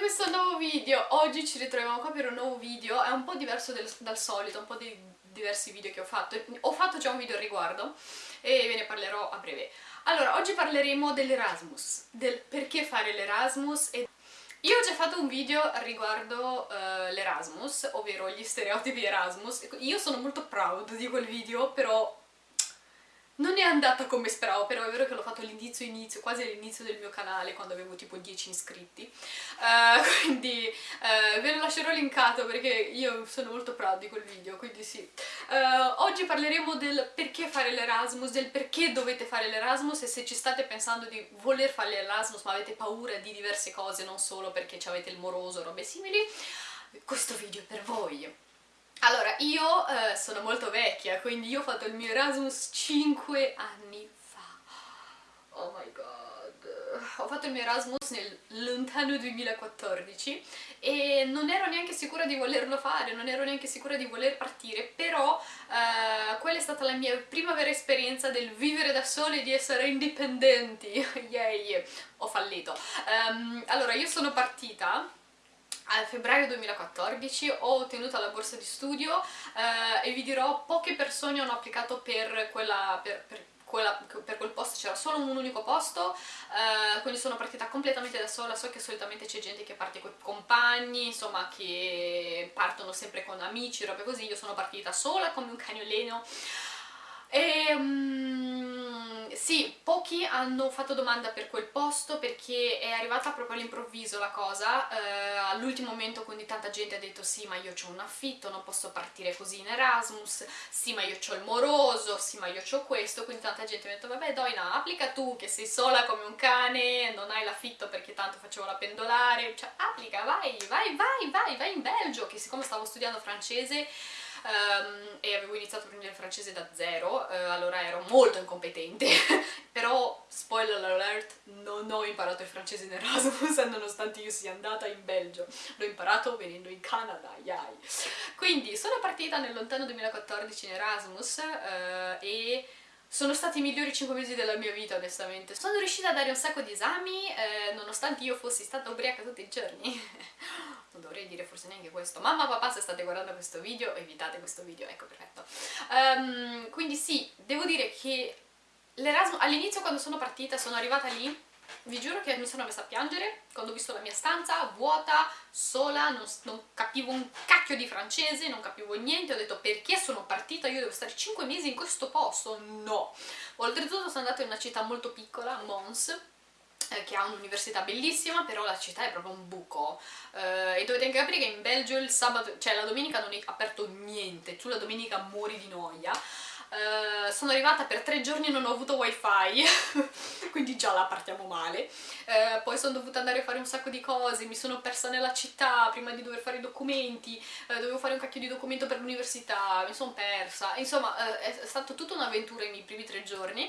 questo nuovo video! Oggi ci ritroviamo qua per un nuovo video, è un po' diverso del, dal solito, un po' dei diversi video che ho fatto. Ho fatto già un video al riguardo e ve ne parlerò a breve. Allora, oggi parleremo dell'Erasmus, del perché fare l'Erasmus e... Io ho già fatto un video riguardo uh, l'Erasmus, ovvero gli stereotipi Erasmus. Io sono molto proud di quel video, però non è andata come speravo, però è vero che all'inizio, inizio, quasi all'inizio del mio canale, quando avevo tipo 10 iscritti. Uh, quindi uh, ve lo lascerò linkato perché io sono molto proud di quel video, quindi sì. Uh, oggi parleremo del perché fare l'Erasmus, del perché dovete fare l'Erasmus e se ci state pensando di voler fare l'Erasmus ma avete paura di diverse cose, non solo perché avete il moroso o robe simili, questo video è per voi. Allora, io eh, sono molto vecchia, quindi io ho fatto il mio Erasmus 5 anni. Oh my god. Ho fatto il mio Erasmus nel lontano 2014 e non ero neanche sicura di volerlo fare, non ero neanche sicura di voler partire, però eh, quella è stata la mia prima vera esperienza del vivere da soli e di essere indipendenti. Yay! Ho fallito. Um, allora, io sono partita a febbraio 2014 ho ottenuto la borsa di studio eh, e vi dirò poche persone hanno applicato per, quella, per, per, quella, per quel posto, c'era solo un unico posto, eh, quindi sono partita completamente da sola, so che solitamente c'è gente che parte con compagni, insomma che partono sempre con amici, robe così, io sono partita sola come un cagnolino. E... Um, sì, pochi hanno fatto domanda per quel posto perché è arrivata proprio all'improvviso la cosa, eh, all'ultimo momento quindi tanta gente ha detto sì ma io ho un affitto, non posso partire così in Erasmus, sì ma io ho il moroso, sì ma io ho questo, quindi tanta gente ha detto vabbè Doina applica tu che sei sola come un cane, non hai l'affitto perché tanto facevo la pendolare, cioè applica, vai, vai, vai, vai, vai in Belgio, che siccome stavo studiando francese um, e avevo iniziato a prendere il francese da zero, uh, allora ero molto incompetente, però, spoiler alert, non ho imparato il francese in Erasmus nonostante io sia andata in Belgio, l'ho imparato venendo in Canada, yay! Quindi sono partita nel lontano 2014 in Erasmus uh, e sono stati i migliori 5 mesi della mia vita, onestamente. Sono riuscita a dare un sacco di esami, eh, nonostante io fossi stata ubriaca tutti i giorni. non dovrei dire forse neanche questo. Mamma, papà, se state guardando questo video, evitate questo video, ecco, perfetto. Um, quindi sì, devo dire che l'Erasmus, all'inizio quando sono partita, sono arrivata lì, vi giuro che mi sono messa a piangere quando ho visto la mia stanza vuota, sola, non, non, capivo un cacchio di francese, non capivo niente, ho detto perché sono partita, io devo stare 5 mesi in questo posto? No! Oltretutto sono andata in una città molto piccola, Mons, eh, che ha un'università bellissima, però la città è proprio un buco. Eh, e dovete anche capire che in Belgio il sabato, cioè la domenica non è aperto niente, tu la domenica muori di noia. Uh, sono arrivata per tre giorni e non ho avuto wifi quindi già la partiamo male. Uh, poi sono dovuta andare a fare un sacco di cose mi sono persa nella città prima di dover fare i documenti uh, dovevo fare un cacchio di documento per l'università mi sono persa. Insomma è stata tutta un'avventura i miei primi tre giorni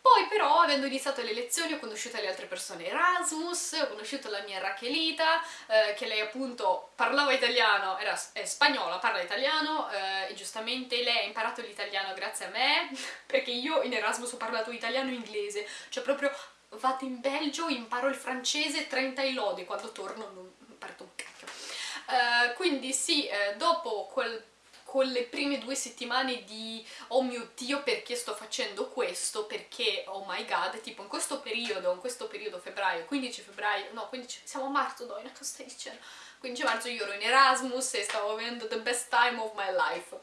poi però, avendo iniziato le lezioni, ho conosciuto le altre persone Erasmus, ho conosciuto la mia Rachelita, eh, che lei appunto parlava italiano, era spagnola, parla italiano, eh, e giustamente lei ha imparato l'italiano grazie a me, perché io in Erasmus ho parlato italiano e inglese, cioè proprio vado in Belgio, imparo il francese, 30 i lode, quando torno non parto un cacchio. Uh, quindi sì, uh, dopo quel con le prime due settimane di oh mio dio perché sto facendo questo, perché oh my god, tipo in questo periodo, in questo periodo febbraio, 15 febbraio, no 15, siamo a marzo Doina, cosa stai dicendo? 15 marzo io ero in Erasmus e stavo avendo the best time of my life.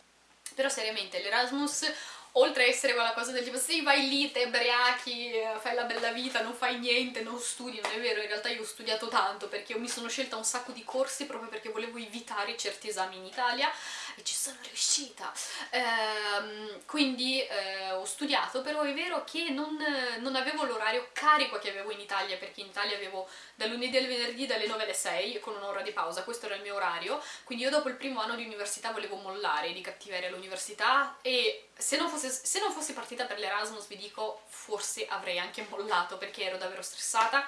Però seriamente l'Erasmus oltre a essere quella cosa del tipo sì vai lì, te ubriachi, fai la bella vita, non fai niente, non studi, non è vero, in realtà io ho studiato tanto perché io mi sono scelta un sacco di corsi proprio perché volevo evitare certi esami in Italia e ci sono riuscita. Ehm, quindi eh, ho studiato, però è vero che non, non avevo l'orario carico che avevo in Italia perché in Italia avevo dal lunedì al venerdì dalle 9 alle 6 con un'ora di pausa, questo era il mio orario, quindi io dopo il primo anno di università volevo mollare di cattiveria all'università e se non, fosse, se non fossi partita per l'Erasmus vi dico forse avrei anche mollato perché ero davvero stressata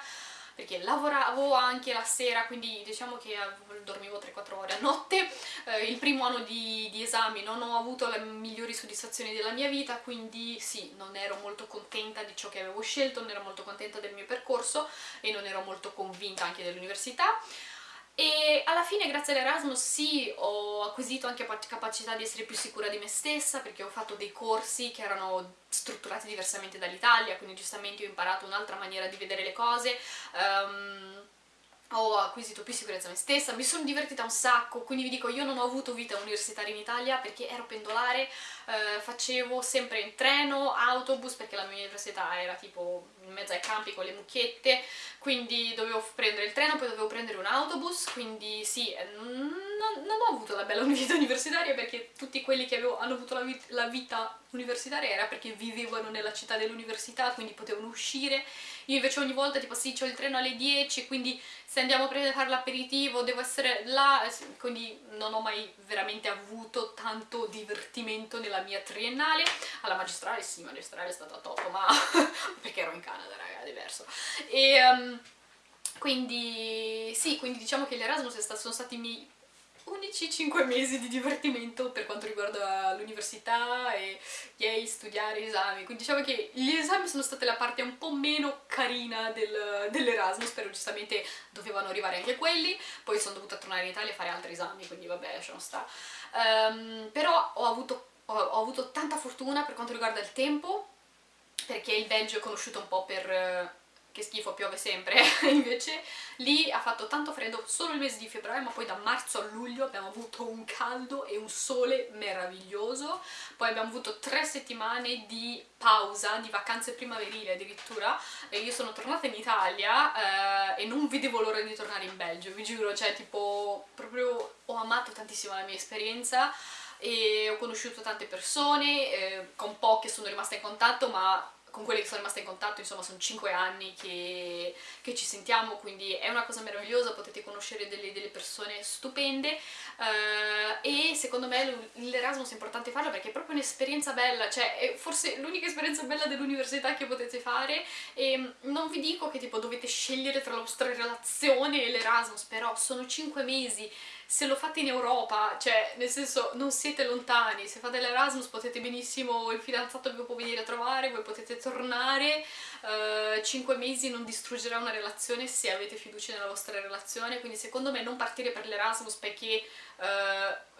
perché lavoravo anche la sera, quindi diciamo che dormivo 3-4 ore a notte. Eh, il primo anno di, di, esami non ho avuto le migliori soddisfazioni della mia vita, quindi sì, non ero molto contenta di ciò che avevo scelto, non ero molto contenta del mio percorso e non ero molto convinta anche dell'università. E alla fine grazie all'Erasmus sì ho acquisito anche capacità di essere più sicura di me stessa perché ho fatto dei corsi che erano strutturati diversamente dall'Italia quindi giustamente ho imparato un'altra maniera di vedere le cose. Um, ho acquisito più sicurezza me stessa, mi sono divertita un sacco, quindi vi dico io non ho avuto vita universitaria in Italia perché ero pendolare, eh, facevo sempre in treno, autobus, perché la mia università era tipo in mezzo ai campi con le mucchiette, quindi dovevo prendere il treno, poi dovevo prendere un autobus, quindi sì, eh, non, non ho avuto la bella vita universitaria perché tutti quelli che avevo, hanno avuto la, vit la vita universitaria era perché vivevano nella città dell'università, quindi potevano uscire, io invece ogni volta tipo sì, ho il treno alle 10, quindi se andiamo a prendere l'aperitivo devo essere là, quindi non ho mai veramente avuto tanto divertimento nella mia triennale, alla magistrale sì, magistrale è stata top, ma perché ero in Canada, raga, è diverso. E, um, quindi sì, quindi diciamo che l'Erasmus sono stati i miei unici 5 mesi di divertimento per quanto riguarda l'università e yay, studiare, esami, quindi diciamo che gli esami sono state la parte un po' meno carina del, dell'Erasmus, però giustamente dovevano arrivare anche quelli, poi sono dovuta tornare in Italia a fare altri esami, quindi vabbè, lasciamo stare. Um, però ho avuto, ho, ho avuto tanta fortuna per quanto riguarda il tempo, perché il Belgio è conosciuto un po' per che schifo, piove sempre, invece lì ha fatto tanto freddo solo il mese di febbraio, ma poi da marzo a luglio abbiamo avuto un caldo e un sole meraviglioso, poi abbiamo avuto tre settimane di pausa, di vacanze primaverili addirittura, e io sono tornata in Italia eh, e non vedevo l'ora di tornare in Belgio, vi giuro, cioè tipo proprio ho amato tantissimo la mia esperienza, e ho conosciuto tante persone, eh, con poche sono rimasta in contatto, ma con quelle che sono rimaste in contatto, insomma sono 5 anni che, che, ci sentiamo, quindi è una cosa meravigliosa, potete conoscere delle, delle persone stupende uh, e secondo me l'Erasmus è importante farlo perché è proprio un'esperienza bella, cioè è forse l'unica esperienza bella dell'università che potete fare e non vi dico che tipo dovete scegliere tra la vostra relazione e l'Erasmus, però sono 5 mesi se lo fate in Europa, cioè nel senso non siete lontani, se fate l'Erasmus potete benissimo, il fidanzato vi può venire a trovare, voi potete tornare, uh, 5 mesi non distruggerà una relazione se avete fiducia nella vostra relazione, quindi secondo me non partire per l'Erasmus perché uh,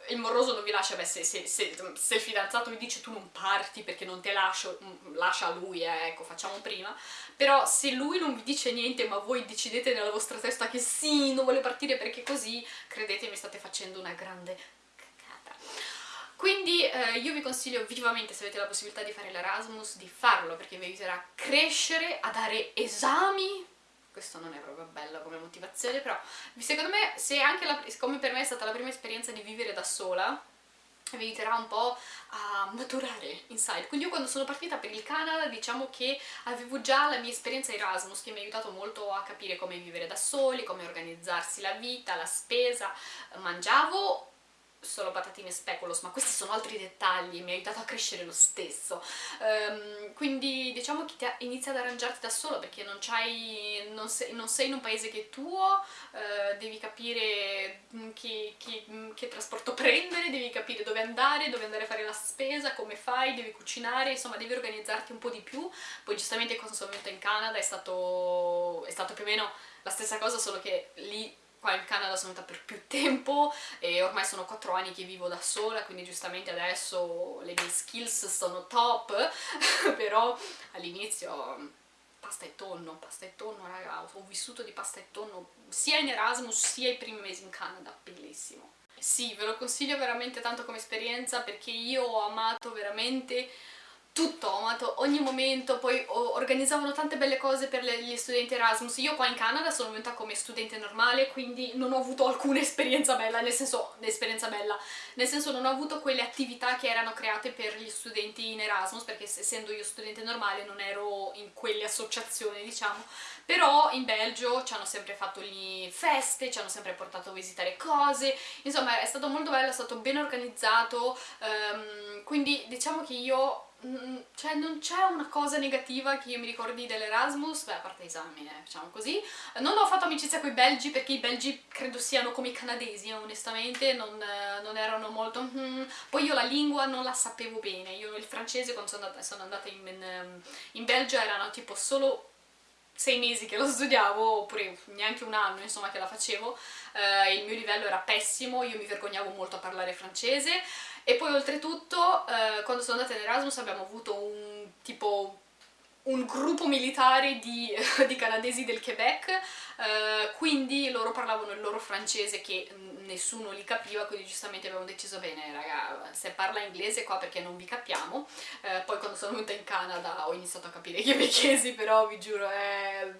il moroso non vi lascia, beh se, se, se, se, il fidanzato vi dice tu non parti perché non te lascio, mm, lascia lui, eh, ecco facciamo prima, però se lui non vi dice niente ma voi decidete nella vostra testa che sì, non vuole partire perché così, credetemi state facendo una grande cacata. Quindi eh, io vi consiglio vivamente, se avete la possibilità di fare l'Erasmus, di farlo perché vi aiuterà a crescere, a dare esami, questo non è bello motivazione, però secondo me, se anche la, come per me è stata la prima esperienza di vivere da sola, vi aiuterà un po' a maturare inside. Quindi io quando sono partita per il Canada diciamo che avevo già la mia esperienza Erasmus che mi ha aiutato molto a capire come vivere da soli, come organizzarsi la vita, la spesa, mangiavo solo patatine speculoos, ma questi sono altri dettagli, mi ha aiutato a crescere lo stesso. Um, quindi diciamo che ti inizi ad arrangiarti da solo perché non, non, sei, non sei in un paese che è tuo, uh, devi capire mm, che, che, mm, che, trasporto prendere, devi capire dove andare, dove andare a fare la spesa, come fai, devi cucinare, insomma devi organizzarti un po' di più. Poi giustamente quando sono venuta in Canada è stato, è stato più o meno la stessa cosa, solo che lì qua in Canada sono venuta per più tempo e ormai sono 4 anni che vivo da sola quindi giustamente adesso le mie skills sono top però all'inizio pasta e tonno, pasta e tonno raga, ho vissuto di pasta e tonno sia in Erasmus sia i primi mesi in Canada, bellissimo. Sì, ve lo consiglio veramente tanto come esperienza perché io ho amato veramente tutto, ho amato ogni momento, poi organizzavano tante belle cose per gli studenti Erasmus. Io qua in Canada sono venuta come studente normale, quindi non ho avuto alcuna esperienza bella, nel senso, esperienza bella, nel senso non ho avuto quelle attività che erano create per gli studenti in Erasmus, perché essendo io studente normale non ero in quelle associazioni, diciamo, però in Belgio ci hanno sempre fatto lì feste, ci hanno sempre portato a visitare cose, insomma è stato molto bello, è stato ben organizzato, um, quindi diciamo che io Mm, cioè non c'è una cosa negativa che io mi ricordi dell'Erasmus, beh a parte esami, eh, facciamo così. Non ho fatto amicizia con i belgi perché i belgi credo siano come i canadesi, onestamente, non, eh, non erano molto... Mm. Poi io la lingua non la sapevo bene, io il francese quando sono andata, sono andata in, in, in Belgio erano tipo solo sei mesi che lo studiavo, oppure neanche un anno insomma che la facevo, eh, il mio livello era pessimo, io mi vergognavo molto a parlare francese e poi oltretutto eh, quando sono andata in Erasmus abbiamo avuto un tipo un gruppo militare di, di canadesi del Quebec, eh, quindi loro parlavano il loro francese che nessuno li capiva, quindi giustamente abbiamo deciso bene raga, se parla inglese qua perché non vi capiamo, eh, poi quando sono venuta in Canada ho iniziato a capire i quebecchesi, però vi giuro è...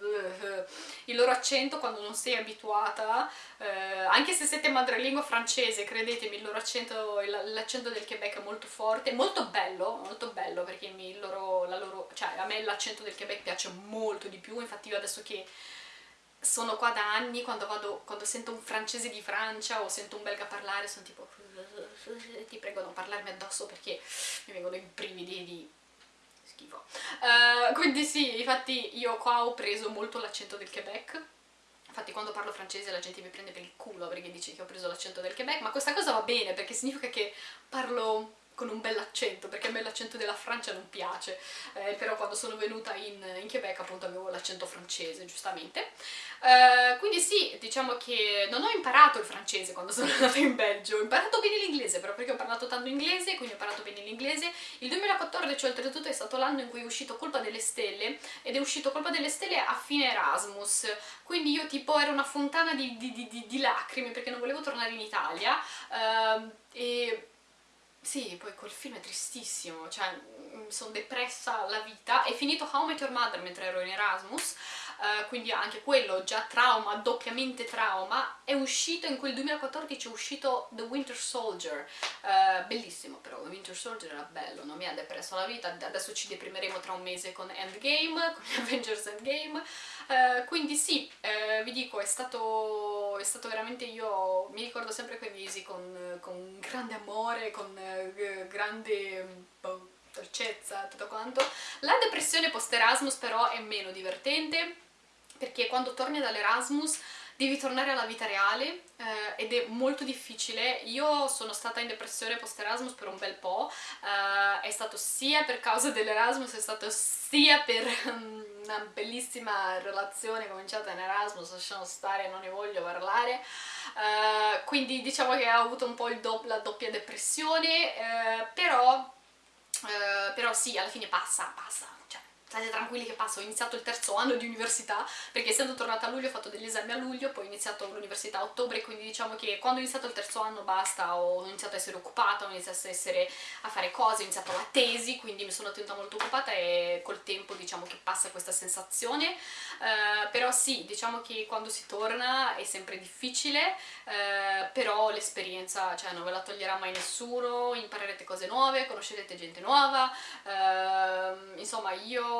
il loro accento quando non sei abituata, eh, anche se siete madrelingua francese, credetemi, il loro accento, l'accento del Quebec è molto forte, molto bello, molto bello perché il loro, la loro, cioè a l'accento del Quebec piace molto di più, infatti io adesso che sono qua da anni, quando, vado, quando sento un francese di Francia o sento un belga parlare, sono tipo ti prego non parlarmi addosso perché mi vengono i brividi di schifo. Uh, quindi sì, infatti io qua ho preso molto l'accento del Quebec, infatti quando parlo francese la gente mi prende per il culo perché dice che ho preso l'accento del Quebec, ma questa cosa va bene perché significa che parlo con un bell'accento, perché a me l'accento della Francia non piace, eh, però quando sono venuta in, in Quebec appunto avevo l'accento francese, giustamente. Eh, quindi sì, diciamo che non ho imparato il francese quando sono andata in Belgio, ho imparato bene l'inglese, però perché ho parlato tanto inglese, quindi ho imparato bene l'inglese. Il 2014 oltretutto è stato l'anno in cui è uscito Colpa delle Stelle, ed è uscito Colpa delle Stelle a fine Erasmus, quindi io tipo ero una fontana di, di, di, di lacrime perché non volevo tornare in Italia, eh, e sì, poi quel film è tristissimo, cioè mm, sono depressa alla vita. È finito How Met Your Mother mentre ero in Erasmus, uh, quindi anche quello, già trauma, doppiamente trauma. È uscito, in quel 2014 è uscito The Winter Soldier, uh, bellissimo però, The Winter Soldier era bello, non mi ha depresso la vita. Adesso ci deprimeremo tra un mese con Endgame, con Avengers Endgame. Uh, quindi sì, vi dico, è stato, è stato veramente io, mi ricordo sempre quei mesi con, con grande amore, con eh, grande boh, dolcezza, tutto quanto. La depressione post-Erasmus però è meno divertente, perché quando torni dall'Erasmus devi tornare alla vita reale eh, ed è molto difficile. Io sono stata in depressione post-Erasmus per un bel po', eh, è stato sia per causa dell'Erasmus, è stato sia per um, una bellissima relazione cominciata in Erasmus, lasciamo stare, non ne voglio parlare, eh, quindi diciamo che ho avuto un po' do la doppia depressione, eh, però, eh, però sì, alla fine passa, passa, state tranquilli che passo, ho iniziato il terzo anno di università, perché essendo tornata a luglio ho fatto degli esami a luglio, poi ho iniziato l'università a ottobre, quindi diciamo che quando ho iniziato il terzo anno basta, ho iniziato a essere occupata, ho iniziato a, essere, a fare cose, ho iniziato la tesi, quindi mi sono tenuta molto occupata e col tempo diciamo che passa questa sensazione, uh, però sì, diciamo che quando si torna è sempre difficile, uh, però l'esperienza, cioè non ve la toglierà mai nessuno, imparerete cose nuove, conoscerete gente nuova, uh, insomma io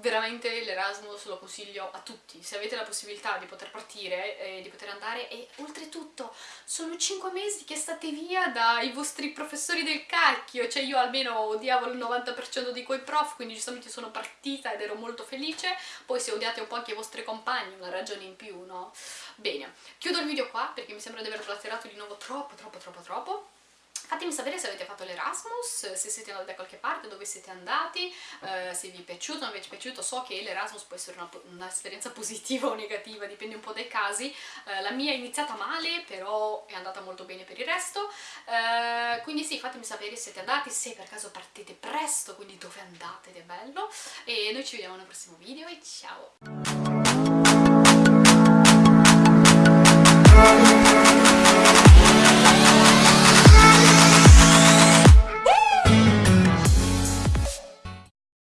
veramente l'Erasmus lo consiglio a tutti, se avete la possibilità di poter partire e di poter andare e oltretutto sono 5 mesi che state via dai vostri professori del cacchio, cioè io almeno odiavo il 90% di quei prof, quindi giustamente sono partita ed ero molto felice, poi se odiate un po' anche i vostri compagni, una ragione in più, no? Bene, chiudo il video qua perché mi sembra di aver blatterato di nuovo troppo troppo troppo troppo Fatemi sapere se avete fatto l'Erasmus, se siete andati da qualche parte, dove siete andati, eh, se vi è piaciuto, non vi è piaciuto. So che l'Erasmus può essere un'esperienza un positiva o negativa, dipende un po' dai casi. Eh, la mia è iniziata male, però è andata molto bene per il resto. Eh, quindi sì, fatemi sapere se siete andati, se per caso partite presto, quindi dove andate ed è bello. E noi ci vediamo nel prossimo video e ciao!